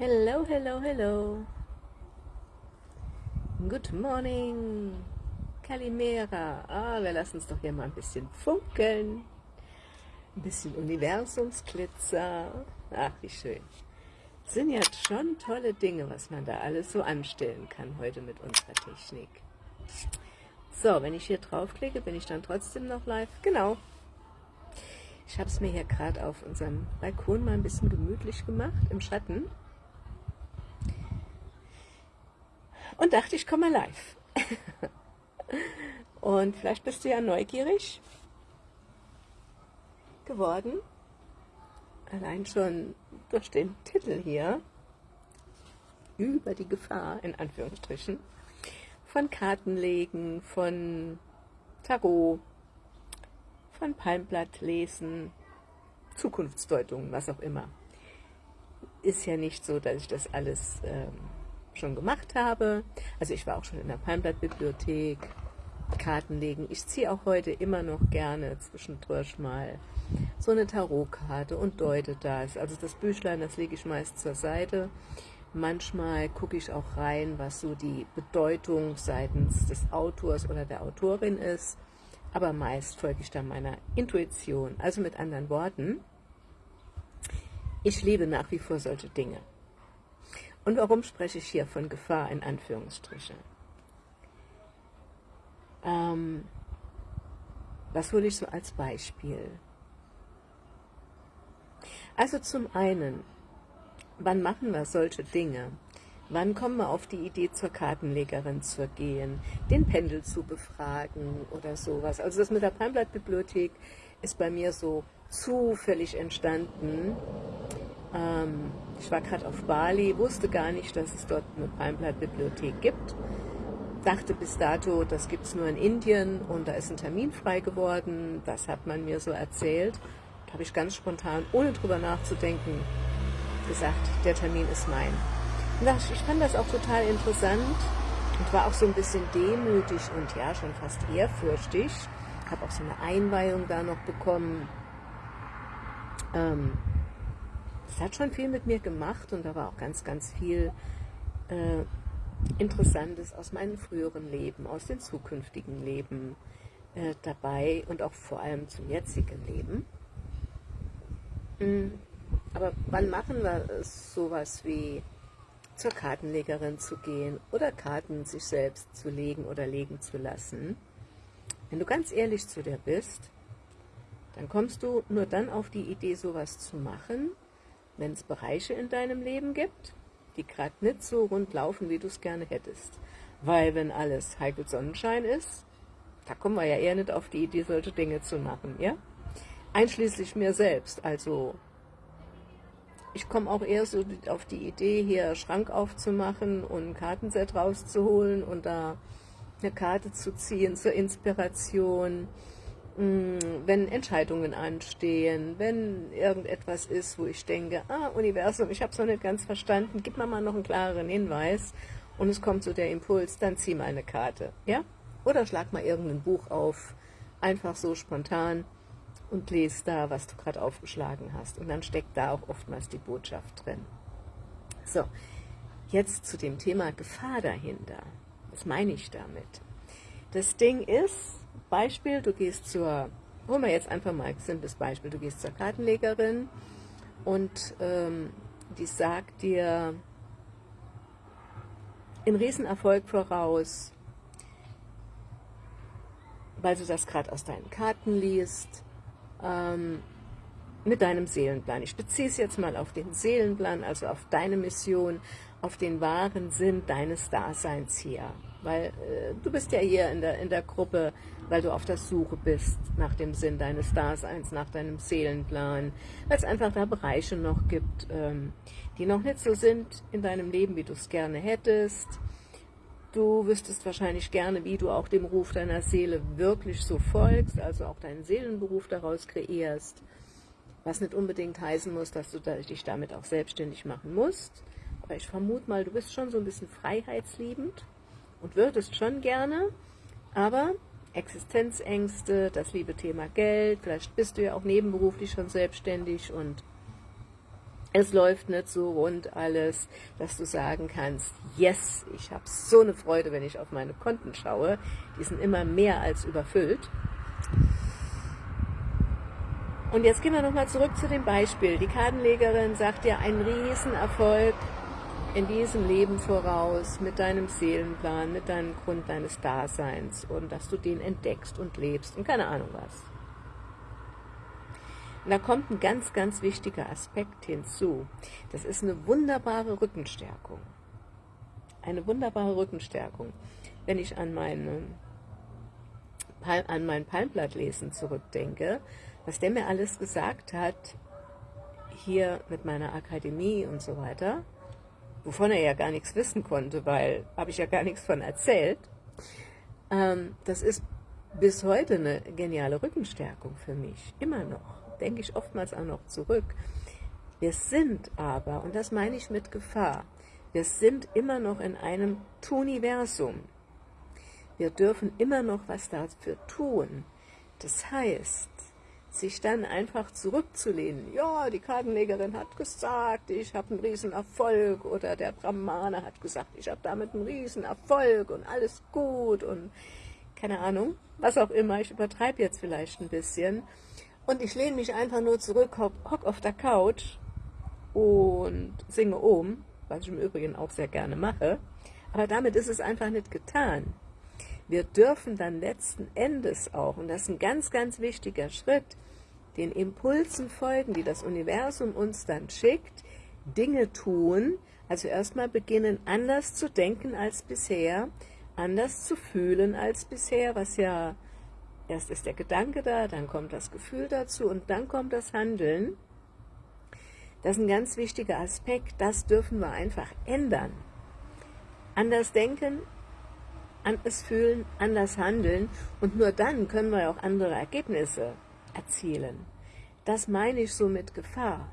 Hello, hello, hello. Good morning. Kalimera. Ah, wir lassen uns doch hier mal ein bisschen funkeln. Ein bisschen Universumsglitzer. Ach, wie schön. Sind ja schon tolle Dinge, was man da alles so anstellen kann heute mit unserer Technik. So, wenn ich hier draufklicke, bin ich dann trotzdem noch live. Genau. Ich habe es mir hier gerade auf unserem Balkon mal ein bisschen gemütlich gemacht, im Schatten. Und dachte, ich komme mal live. und vielleicht bist du ja neugierig geworden, allein schon durch den Titel hier, über die Gefahr, in Anführungsstrichen, von Kartenlegen, von Tarot, von Palmblattlesen, Zukunftsdeutungen, was auch immer. Ist ja nicht so, dass ich das alles ähm, schon gemacht habe. Also ich war auch schon in der Palmblattbibliothek, Karten legen. Ich ziehe auch heute immer noch gerne zwischendurch mal so eine Tarotkarte und deute das. Also das Büchlein, das lege ich meist zur Seite. Manchmal gucke ich auch rein, was so die Bedeutung seitens des Autors oder der Autorin ist. Aber meist folge ich dann meiner Intuition. Also mit anderen Worten, ich liebe nach wie vor solche Dinge. Und warum spreche ich hier von Gefahr in Anführungsstrichen? Ähm, was hole ich so als Beispiel? Also zum einen, wann machen wir solche Dinge? Wann kommen wir auf die Idee, zur Kartenlegerin zu gehen, den Pendel zu befragen oder sowas? Also das mit der Palmblattbibliothek ist bei mir so zufällig entstanden. Ähm, ich war gerade auf Bali, wusste gar nicht, dass es dort eine Palmblattbibliothek gibt. Dachte bis dato, das gibt es nur in Indien und da ist ein Termin frei geworden. Das hat man mir so erzählt. Da habe ich ganz spontan, ohne drüber nachzudenken, gesagt, der Termin ist mein. Und ich fand das auch total interessant und war auch so ein bisschen demütig und ja, schon fast ehrfürchtig. Habe auch so eine Einweihung da noch bekommen. Ähm, das hat schon viel mit mir gemacht und da war auch ganz, ganz viel äh, Interessantes aus meinem früheren Leben, aus den zukünftigen Leben äh, dabei und auch vor allem zum jetzigen Leben. Mhm. Aber wann machen wir sowas wie zur Kartenlegerin zu gehen oder Karten sich selbst zu legen oder legen zu lassen? Wenn du ganz ehrlich zu dir bist, dann kommst du nur dann auf die Idee, sowas zu machen, wenn es Bereiche in deinem Leben gibt, die gerade nicht so rund laufen, wie du es gerne hättest. Weil wenn alles heikel Sonnenschein ist, da kommen wir ja eher nicht auf die Idee, solche Dinge zu machen, ja? Einschließlich mir selbst, also ich komme auch eher so auf die Idee, hier Schrank aufzumachen und ein Kartenset rauszuholen und da eine Karte zu ziehen zur Inspiration, wenn Entscheidungen anstehen, wenn irgendetwas ist, wo ich denke, ah, Universum, ich habe es noch nicht ganz verstanden, gib mir mal noch einen klareren Hinweis und es kommt so der Impuls, dann zieh mal eine Karte, ja? Oder schlag mal irgendein Buch auf, einfach so spontan und lese da, was du gerade aufgeschlagen hast. Und dann steckt da auch oftmals die Botschaft drin. So, jetzt zu dem Thema Gefahr dahinter. Was meine ich damit? Das Ding ist, Beispiel, du gehst zur, holen wir jetzt einfach mal ein simples Beispiel, du gehst zur Kartenlegerin und ähm, die sagt dir einen Riesenerfolg voraus, weil du das gerade aus deinen Karten liest, ähm, mit deinem Seelenplan. Ich beziehe es jetzt mal auf den Seelenplan, also auf deine Mission, auf den wahren Sinn deines Daseins hier. Weil äh, du bist ja hier in der, in der Gruppe, weil du auf der Suche bist nach dem Sinn deines Daseins, nach deinem Seelenplan, weil es einfach da Bereiche noch gibt, ähm, die noch nicht so sind in deinem Leben, wie du es gerne hättest. Du wüsstest wahrscheinlich gerne, wie du auch dem Ruf deiner Seele wirklich so folgst, also auch deinen Seelenberuf daraus kreierst, was nicht unbedingt heißen muss, dass du dich damit auch selbstständig machen musst. Aber ich vermute mal, du bist schon so ein bisschen freiheitsliebend und würdest schon gerne, aber Existenzängste, das liebe Thema Geld, vielleicht bist du ja auch nebenberuflich schon selbstständig und es läuft nicht so rund alles, dass du sagen kannst, yes, ich habe so eine Freude, wenn ich auf meine Konten schaue. Die sind immer mehr als überfüllt. Und jetzt gehen wir nochmal zurück zu dem Beispiel. Die Kartenlegerin sagt dir einen Riesenerfolg in diesem Leben voraus, mit deinem Seelenplan, mit deinem Grund deines Daseins und dass du den entdeckst und lebst und keine Ahnung was. Und da kommt ein ganz, ganz wichtiger Aspekt hinzu. Das ist eine wunderbare Rückenstärkung. Eine wunderbare Rückenstärkung. Wenn ich an, meine, an mein Palmblattlesen zurückdenke, was der mir alles gesagt hat, hier mit meiner Akademie und so weiter, wovon er ja gar nichts wissen konnte, weil habe ich ja gar nichts von erzählt, ähm, das ist bis heute eine geniale Rückenstärkung für mich, immer noch denke ich oftmals auch noch zurück. Wir sind aber, und das meine ich mit Gefahr, wir sind immer noch in einem Tuniversum. Wir dürfen immer noch was dafür tun. Das heißt, sich dann einfach zurückzulehnen, ja, die Kartenlegerin hat gesagt, ich habe einen Riesenerfolg oder der Brahmane hat gesagt, ich habe damit einen Riesenerfolg und alles gut und keine Ahnung, was auch immer, ich übertreibe jetzt vielleicht ein bisschen und ich lehne mich einfach nur zurück, hock auf der Couch und singe um, was ich im Übrigen auch sehr gerne mache. Aber damit ist es einfach nicht getan. Wir dürfen dann letzten Endes auch, und das ist ein ganz, ganz wichtiger Schritt, den Impulsen folgen, die das Universum uns dann schickt, Dinge tun, also erstmal beginnen, anders zu denken als bisher, anders zu fühlen als bisher, was ja Erst ist der Gedanke da, dann kommt das Gefühl dazu und dann kommt das Handeln. Das ist ein ganz wichtiger Aspekt, das dürfen wir einfach ändern. Anders denken, anders fühlen, anders handeln und nur dann können wir auch andere Ergebnisse erzielen. Das meine ich so mit Gefahr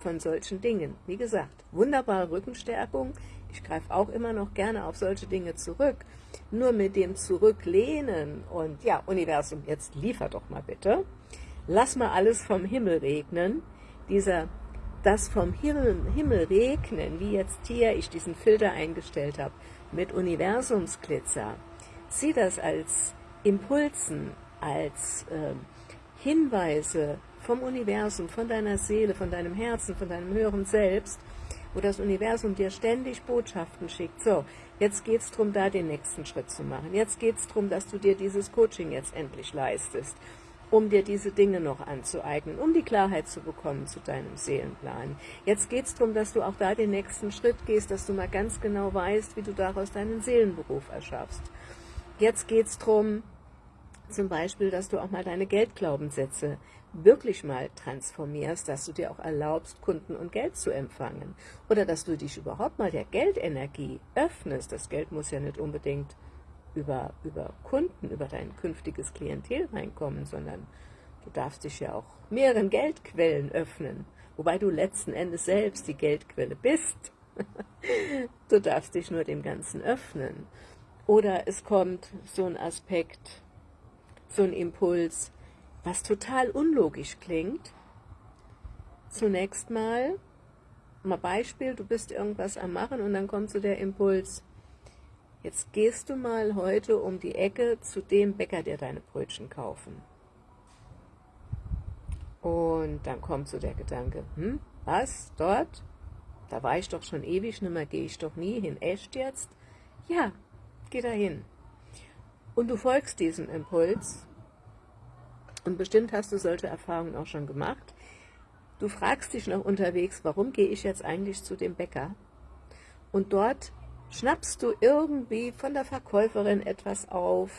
von solchen Dingen. Wie gesagt, wunderbare Rückenstärkung, ich greife auch immer noch gerne auf solche Dinge zurück. Nur mit dem Zurücklehnen und ja, Universum, jetzt liefer doch mal bitte. Lass mal alles vom Himmel regnen. Dieser, das vom Himmel, Himmel regnen, wie jetzt hier ich diesen Filter eingestellt habe, mit Universumsglitzer. Sieh das als Impulsen, als äh, Hinweise vom Universum, von deiner Seele, von deinem Herzen, von deinem höheren Selbst, wo das Universum dir ständig Botschaften schickt. So, jetzt geht es darum, da den nächsten Schritt zu machen. Jetzt geht es darum, dass du dir dieses Coaching jetzt endlich leistest, um dir diese Dinge noch anzueignen, um die Klarheit zu bekommen zu deinem Seelenplan. Jetzt geht es darum, dass du auch da den nächsten Schritt gehst, dass du mal ganz genau weißt, wie du daraus deinen Seelenberuf erschaffst. Jetzt geht es darum, zum Beispiel, dass du auch mal deine Geldglaubenssätze wirklich mal transformierst, dass du dir auch erlaubst, Kunden und Geld zu empfangen. Oder dass du dich überhaupt mal der Geldenergie öffnest. Das Geld muss ja nicht unbedingt über, über Kunden, über dein künftiges Klientel reinkommen, sondern du darfst dich ja auch mehreren Geldquellen öffnen, wobei du letzten Endes selbst die Geldquelle bist. du darfst dich nur dem Ganzen öffnen. Oder es kommt so ein Aspekt, so ein Impuls, was total unlogisch klingt. Zunächst mal, mal Beispiel, du bist irgendwas am Machen und dann kommt so der Impuls, jetzt gehst du mal heute um die Ecke zu dem Bäcker, der deine Brötchen kaufen. Und dann kommt so der Gedanke, hm, was, dort? Da war ich doch schon ewig nicht mehr, gehe ich doch nie hin. Echt jetzt? Ja, geh da hin. Und du folgst diesem Impuls und bestimmt hast du solche Erfahrungen auch schon gemacht. Du fragst dich noch unterwegs, warum gehe ich jetzt eigentlich zu dem Bäcker? Und dort schnappst du irgendwie von der Verkäuferin etwas auf,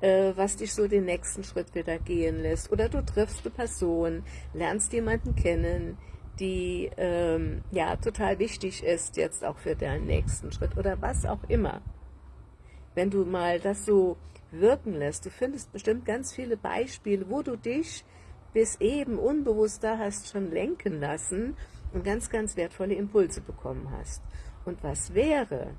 äh, was dich so den nächsten Schritt wieder gehen lässt. Oder du triffst eine Person, lernst jemanden kennen, die ähm, ja total wichtig ist jetzt auch für deinen nächsten Schritt oder was auch immer. Wenn du mal das so wirken lässt. Du findest bestimmt ganz viele Beispiele, wo du dich bis eben unbewusst da hast schon lenken lassen und ganz, ganz wertvolle Impulse bekommen hast. Und was wäre,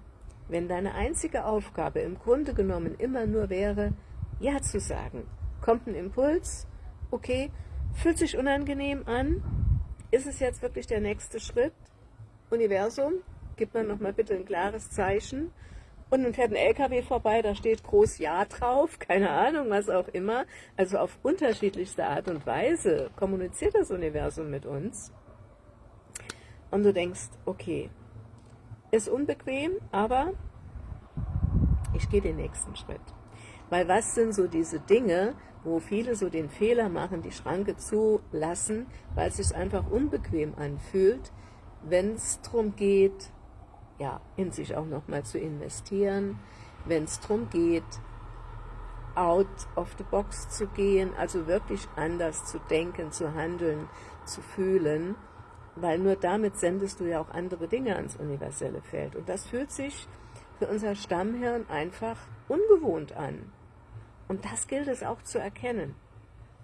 wenn deine einzige Aufgabe im Grunde genommen immer nur wäre, Ja zu sagen. Kommt ein Impuls, okay, fühlt sich unangenehm an, ist es jetzt wirklich der nächste Schritt? Universum, gib mir nochmal bitte ein klares Zeichen. Und dann fährt ein LKW vorbei, da steht groß Ja drauf, keine Ahnung, was auch immer. Also auf unterschiedlichste Art und Weise kommuniziert das Universum mit uns. Und du denkst, okay, ist unbequem, aber ich gehe den nächsten Schritt. Weil was sind so diese Dinge, wo viele so den Fehler machen, die Schranke zulassen, weil es sich einfach unbequem anfühlt, wenn es darum geht, ja, in sich auch nochmal zu investieren, wenn es darum geht, out of the box zu gehen, also wirklich anders zu denken, zu handeln, zu fühlen, weil nur damit sendest du ja auch andere Dinge ans universelle Feld. Und das fühlt sich für unser Stammhirn einfach ungewohnt an. Und das gilt es auch zu erkennen.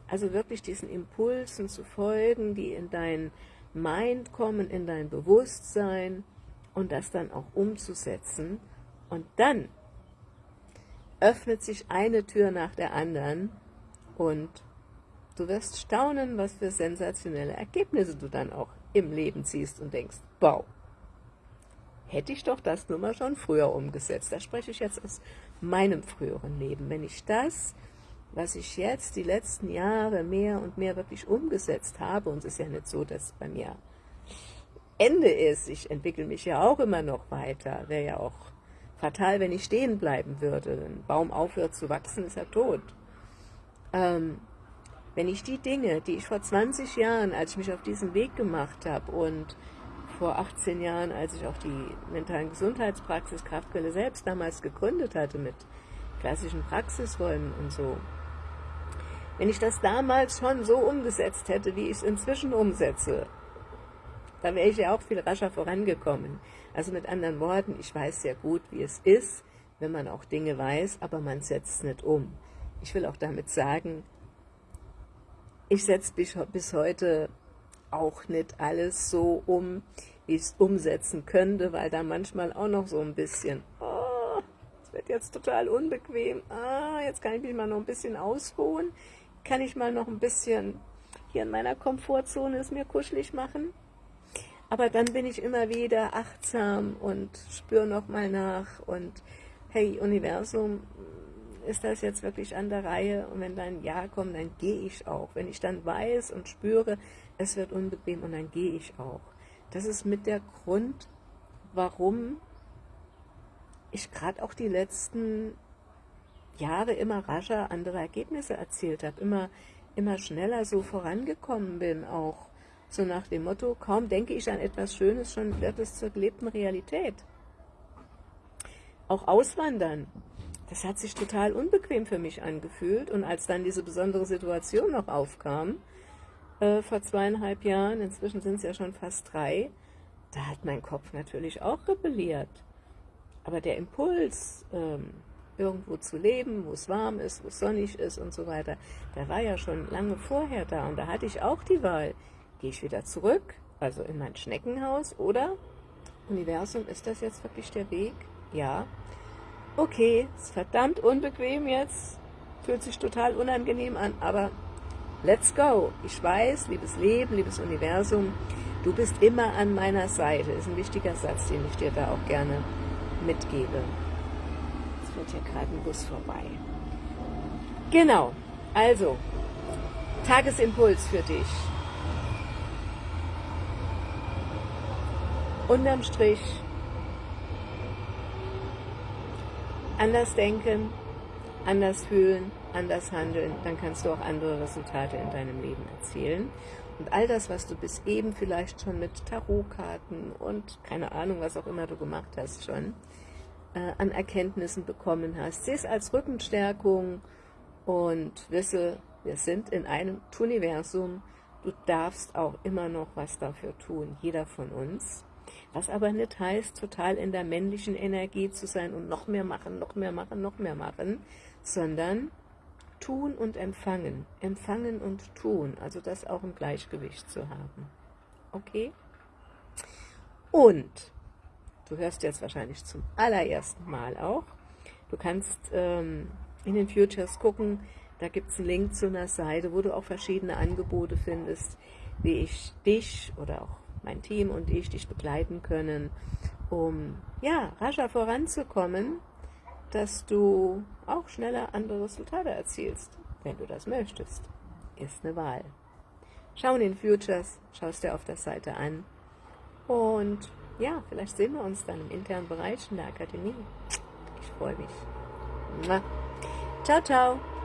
Also wirklich diesen Impulsen zu folgen, die in dein Mind kommen, in dein Bewusstsein und das dann auch umzusetzen. Und dann öffnet sich eine Tür nach der anderen und du wirst staunen, was für sensationelle Ergebnisse du dann auch im Leben ziehst und denkst, wow, hätte ich doch das nur mal schon früher umgesetzt. Da spreche ich jetzt aus meinem früheren Leben. Wenn ich das, was ich jetzt die letzten Jahre mehr und mehr wirklich umgesetzt habe, und es ist ja nicht so, dass bei mir Ende ist, ich entwickle mich ja auch immer noch weiter, wäre ja auch fatal, wenn ich stehen bleiben würde. Ein Baum aufhört zu wachsen, ist er tot. Ähm, wenn ich die Dinge, die ich vor 20 Jahren, als ich mich auf diesen Weg gemacht habe und vor 18 Jahren, als ich auch die mentalen Gesundheitspraxis Kraftquelle selbst damals gegründet hatte mit klassischen Praxisräumen und so. Wenn ich das damals schon so umgesetzt hätte, wie ich es inzwischen umsetze, dann wäre ich ja auch viel rascher vorangekommen. Also mit anderen Worten, ich weiß sehr gut, wie es ist, wenn man auch Dinge weiß, aber man setzt es nicht um. Ich will auch damit sagen, ich setze bis heute auch nicht alles so um, wie ich es umsetzen könnte, weil da manchmal auch noch so ein bisschen, oh, es wird jetzt total unbequem, ah, jetzt kann ich mich mal noch ein bisschen ausruhen, kann ich mal noch ein bisschen hier in meiner Komfortzone es mir kuschelig machen. Aber dann bin ich immer wieder achtsam und spüre nochmal nach und hey, Universum, ist das jetzt wirklich an der Reihe? Und wenn dann Ja kommt, dann gehe ich auch. Wenn ich dann weiß und spüre, es wird unbequem und dann gehe ich auch. Das ist mit der Grund, warum ich gerade auch die letzten Jahre immer rascher andere Ergebnisse erzielt habe, immer, immer schneller so vorangekommen bin, auch so nach dem Motto, kaum denke ich an etwas Schönes, schon wird es zur gelebten Realität. Auch Auswandern, das hat sich total unbequem für mich angefühlt und als dann diese besondere Situation noch aufkam, äh, vor zweieinhalb Jahren, inzwischen sind es ja schon fast drei, da hat mein Kopf natürlich auch rebelliert. Aber der Impuls, ähm, irgendwo zu leben, wo es warm ist, wo es sonnig ist und so weiter, der war ja schon lange vorher da. Und da hatte ich auch die Wahl, gehe ich wieder zurück, also in mein Schneckenhaus, oder Universum, ist das jetzt wirklich der Weg? Ja. Okay, ist verdammt unbequem jetzt, fühlt sich total unangenehm an, aber Let's go. Ich weiß, liebes Leben, liebes Universum, du bist immer an meiner Seite. Ist ein wichtiger Satz, den ich dir da auch gerne mitgebe. Jetzt fährt hier gerade ein Bus vorbei. Genau, also, Tagesimpuls für dich. Unterm Strich, anders denken, anders fühlen, anders handeln, dann kannst du auch andere Resultate in deinem Leben erzielen. Und all das, was du bis eben vielleicht schon mit Tarotkarten und keine Ahnung, was auch immer du gemacht hast schon, äh, an Erkenntnissen bekommen hast, sieh es als Rückenstärkung und wisse, wir sind in einem Universum, du darfst auch immer noch was dafür tun, jeder von uns. Was aber nicht heißt, total in der männlichen Energie zu sein und noch mehr machen, noch mehr machen, noch mehr machen, sondern tun und empfangen, empfangen und tun, also das auch im Gleichgewicht zu haben. Okay? Und, du hörst jetzt wahrscheinlich zum allerersten Mal auch, du kannst ähm, in den Futures gucken, da gibt es einen Link zu einer Seite, wo du auch verschiedene Angebote findest, wie ich dich oder auch mein Team und ich dich begleiten können, um ja, rascher voranzukommen, dass du auch schneller andere Resultate erzielst, wenn du das möchtest. Ist eine Wahl. Schau in den Futures, schaust dir auf der Seite an und ja, vielleicht sehen wir uns dann im internen Bereich in der Akademie. Ich freue mich. Ciao, ciao.